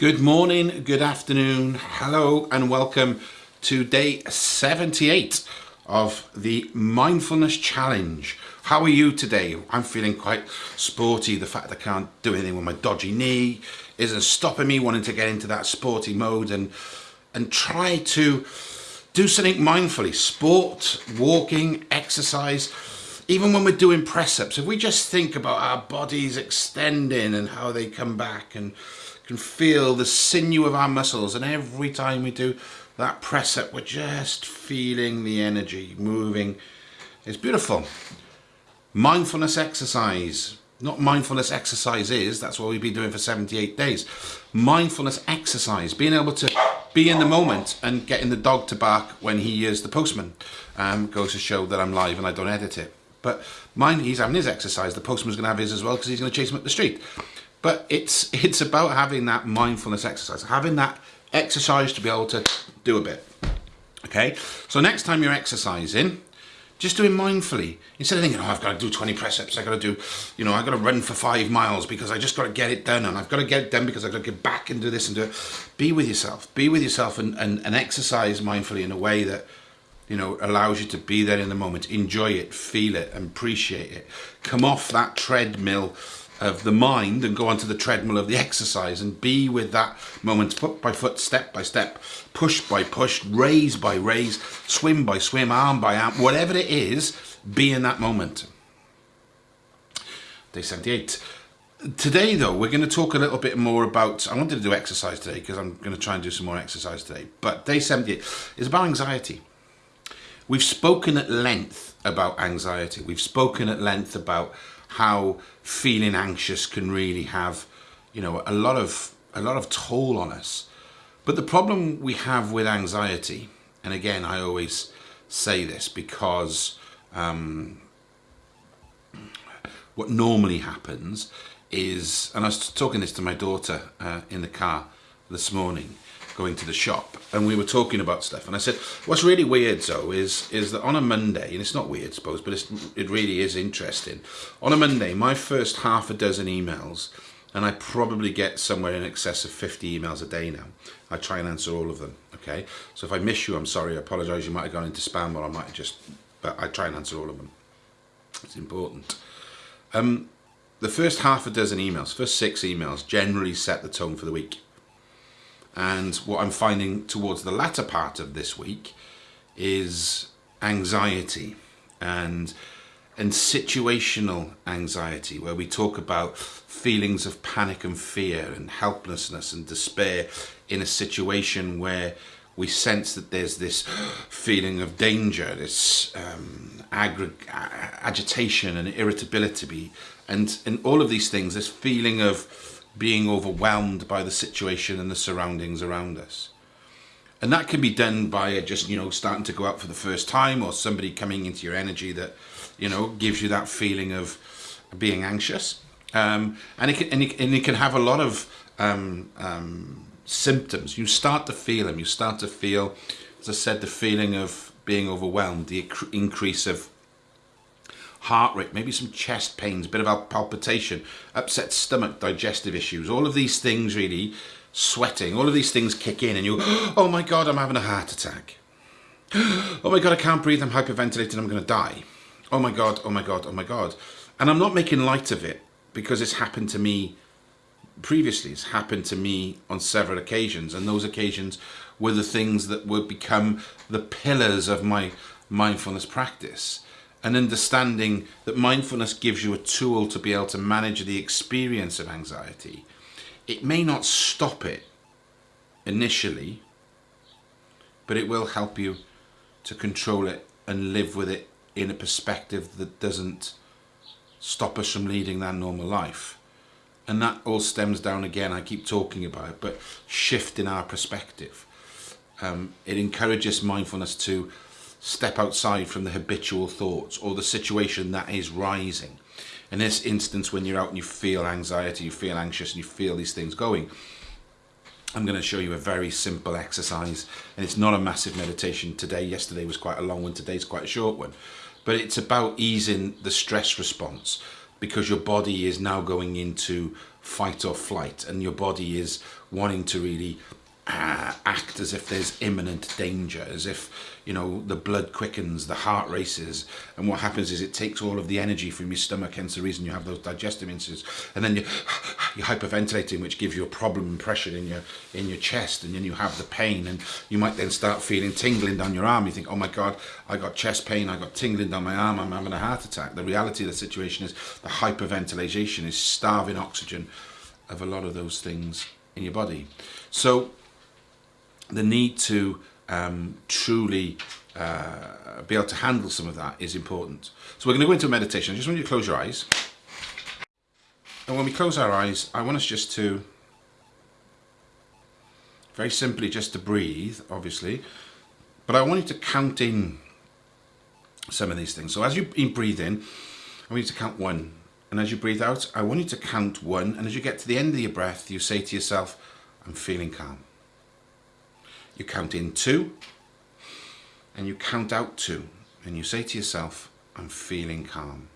Good morning, good afternoon, hello, and welcome to day 78 of the Mindfulness Challenge. How are you today? I'm feeling quite sporty. The fact I can't do anything with my dodgy knee isn't stopping me wanting to get into that sporty mode and and try to do something mindfully. Sport, walking, exercise, even when we're doing press ups, if we just think about our bodies extending and how they come back and can feel the sinew of our muscles and every time we do that press up we're just feeling the energy moving. It's beautiful. Mindfulness exercise. Not mindfulness exercises that's what we've been doing for 78 days. Mindfulness exercise being able to be in the moment and getting the dog to bark when he hears the postman um, goes to show that I'm live and I don't edit it. But mine he's having his exercise. The postman's gonna have his as well because he's going to chase him up the street but it's it's about having that mindfulness exercise, having that exercise to be able to do a bit. Okay, so next time you're exercising, just do it mindfully. Instead of thinking, oh, I've got to do 20 press ups, I've got to do, you know, I've got to run for five miles because I just got to get it done and I've got to get it done because I've got to get back and do this and do it. Be with yourself. Be with yourself and, and, and exercise mindfully in a way that, you know, allows you to be there in the moment. Enjoy it, feel it, and appreciate it. Come off that treadmill of the mind and go onto the treadmill of the exercise and be with that moment foot by foot, step by step, push by push, raise by raise, swim by swim, arm by arm, whatever it is, be in that moment. Day 78. Today though, we're going to talk a little bit more about, I wanted to do exercise today because I'm going to try and do some more exercise today, but day 78 is about anxiety. We've spoken at length about anxiety. We've spoken at length about how feeling anxious can really have, you know, a lot of a lot of toll on us. But the problem we have with anxiety, and again, I always say this because um, what normally happens is, and I was talking this to my daughter uh, in the car this morning, going to the shop and we were talking about stuff. And I said what's really weird though is is that on a Monday and it's not weird I suppose but it really is interesting. On a Monday my first half a dozen emails and I probably get somewhere in excess of 50 emails a day now. I try and answer all of them okay? So if I miss you I'm sorry. I apologize. You might have gone into spam or I might just but I try and answer all of them. It's important. Um, the first half a dozen emails first six emails generally set the tone for the week and what I'm finding towards the latter part of this week is anxiety and and situational anxiety where we talk about feelings of panic and fear and helplessness and despair in a situation where we sense that there's this feeling of danger, this um, agitation and irritability. And, and all of these things, this feeling of being overwhelmed by the situation and the surroundings around us. And that can be done by just, you know, starting to go out for the first time or somebody coming into your energy that, you know, gives you that feeling of being anxious. Um, and, it can, and, it, and it can have a lot of um, um, symptoms. You start to feel them. You start to feel, as I said, the feeling of being overwhelmed, the increase of heart rate, maybe some chest pains, a bit of palpitation, upset stomach, digestive issues, all of these things really, sweating, all of these things kick in and you, oh my God, I'm having a heart attack. Oh my God, I can't breathe, I'm hyperventilating, I'm gonna die. Oh my God, oh my God, oh my God. And I'm not making light of it because it's happened to me previously. It's happened to me on several occasions and those occasions were the things that would become the pillars of my mindfulness practice and understanding that mindfulness gives you a tool to be able to manage the experience of anxiety. It may not stop it initially, but it will help you to control it and live with it in a perspective that doesn't stop us from leading that normal life. And that all stems down again, I keep talking about it, but shifting our perspective. Um, it encourages mindfulness to step outside from the habitual thoughts or the situation that is rising. In this instance, when you're out and you feel anxiety, you feel anxious and you feel these things going, I'm going to show you a very simple exercise and it's not a massive meditation today. Yesterday was quite a long one, today's quite a short one. But it's about easing the stress response because your body is now going into fight or flight and your body is wanting to really uh, act as if there's imminent danger, as if, you know, the blood quickens, the heart races, and what happens is it takes all of the energy from your stomach, hence the reason you have those digestive instances, and then you, you're hyperventilating, which gives you a problem and pressure in your, in your chest, and then you have the pain, and you might then start feeling tingling down your arm. You think, oh my God, I got chest pain, I got tingling down my arm, I'm having a heart attack. The reality of the situation is the hyperventilation is starving oxygen of a lot of those things in your body. So the need to um, truly uh, be able to handle some of that is important. So we're going to go into a meditation. I just want you to close your eyes. And when we close our eyes, I want us just to, very simply, just to breathe, obviously. But I want you to count in some of these things. So as you breathe in, I want you to count one. And as you breathe out, I want you to count one. And as you get to the end of your breath, you say to yourself, I'm feeling calm you count in two and you count out two and you say to yourself I'm feeling calm.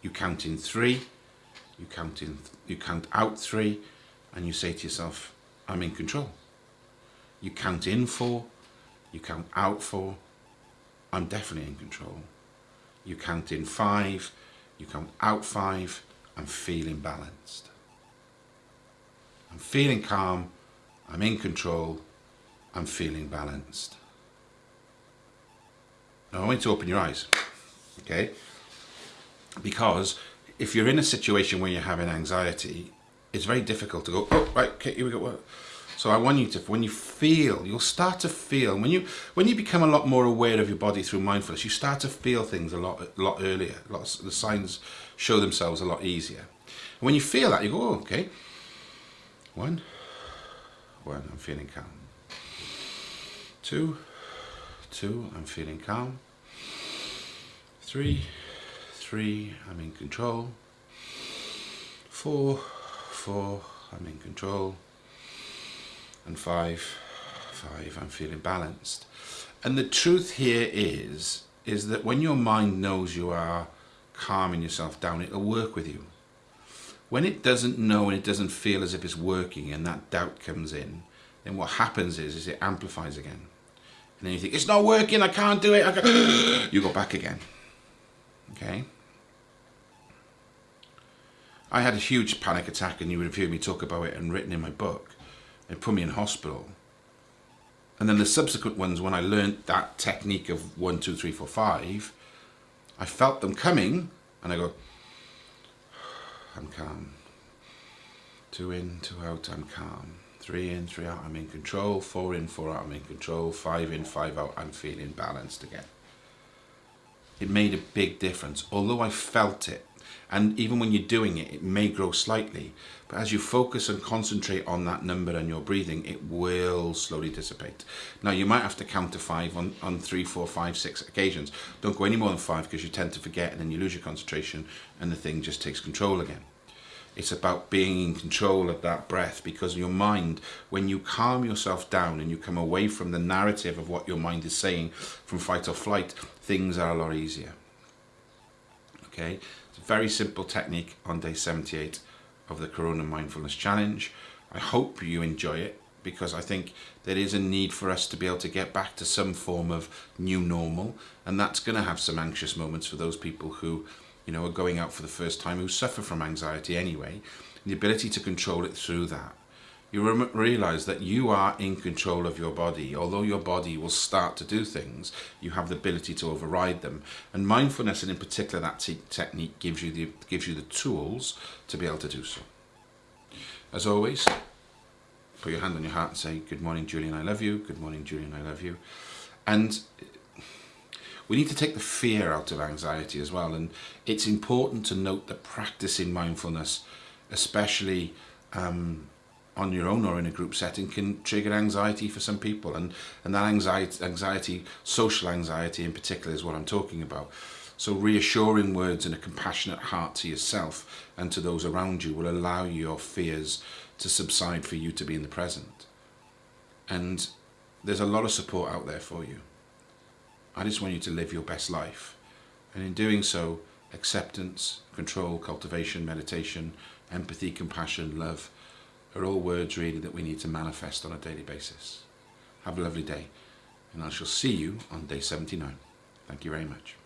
You count in three you count in you count out three and you say to yourself I'm in control. You count in four you count out four I'm definitely in control. You count in five you count out five I'm feeling balanced. I'm feeling calm I'm in control I'm feeling balanced. Now I want you to open your eyes, okay? Because if you're in a situation where you're having anxiety, it's very difficult to go, oh, right, okay, here we go. So I want you to, when you feel, you'll start to feel, when you when you become a lot more aware of your body through mindfulness, you start to feel things a lot a lot earlier. Lots the signs show themselves a lot easier. And when you feel that, you go, oh, okay, one, one, I'm feeling calm two, two, I'm feeling calm, three, three, I'm in control, four, four, I'm in control, and five, five, I'm feeling balanced. And the truth here is, is that when your mind knows you are calming yourself down, it'll work with you. When it doesn't know and it doesn't feel as if it's working and that doubt comes in, then what happens is, is it amplifies again. And then you think, it's not working, I can't do it. Can't. you go back again. Okay? I had a huge panic attack and you would have heard me talk about it and written in my book. It put me in hospital. And then the subsequent ones, when I learned that technique of one, two, three, four, five, I felt them coming and I go, I'm calm. Two in, two out, I'm calm. Three in, three out, I'm in control. Four in, four out, I'm in control. Five in, five out, I'm feeling balanced again. It made a big difference, although I felt it. And even when you're doing it, it may grow slightly. But as you focus and concentrate on that number and your breathing, it will slowly dissipate. Now, you might have to count to five on, on three, four, five, six occasions. Don't go any more than five because you tend to forget and then you lose your concentration and the thing just takes control again. It's about being in control of that breath because your mind, when you calm yourself down and you come away from the narrative of what your mind is saying from fight or flight, things are a lot easier. Okay, it's a very simple technique on day 78 of the Corona Mindfulness Challenge. I hope you enjoy it because I think there is a need for us to be able to get back to some form of new normal and that's going to have some anxious moments for those people who you know, are going out for the first time who suffer from anxiety anyway, the ability to control it through that. You realize that you are in control of your body. Although your body will start to do things, you have the ability to override them. And mindfulness, and in particular that te technique, gives you the gives you the tools to be able to do so. As always, put your hand on your heart and say, "Good morning, Julian. I love you. Good morning, Julian. I love you." And we need to take the fear out of anxiety as well. And it's important to note that practicing mindfulness, especially um, on your own or in a group setting, can trigger anxiety for some people. And, and that anxiety, anxiety, social anxiety in particular, is what I'm talking about. So reassuring words and a compassionate heart to yourself and to those around you will allow your fears to subside for you to be in the present. And there's a lot of support out there for you. I just want you to live your best life. And in doing so, acceptance, control, cultivation, meditation, empathy, compassion, love are all words really that we need to manifest on a daily basis. Have a lovely day, and I shall see you on day 79. Thank you very much.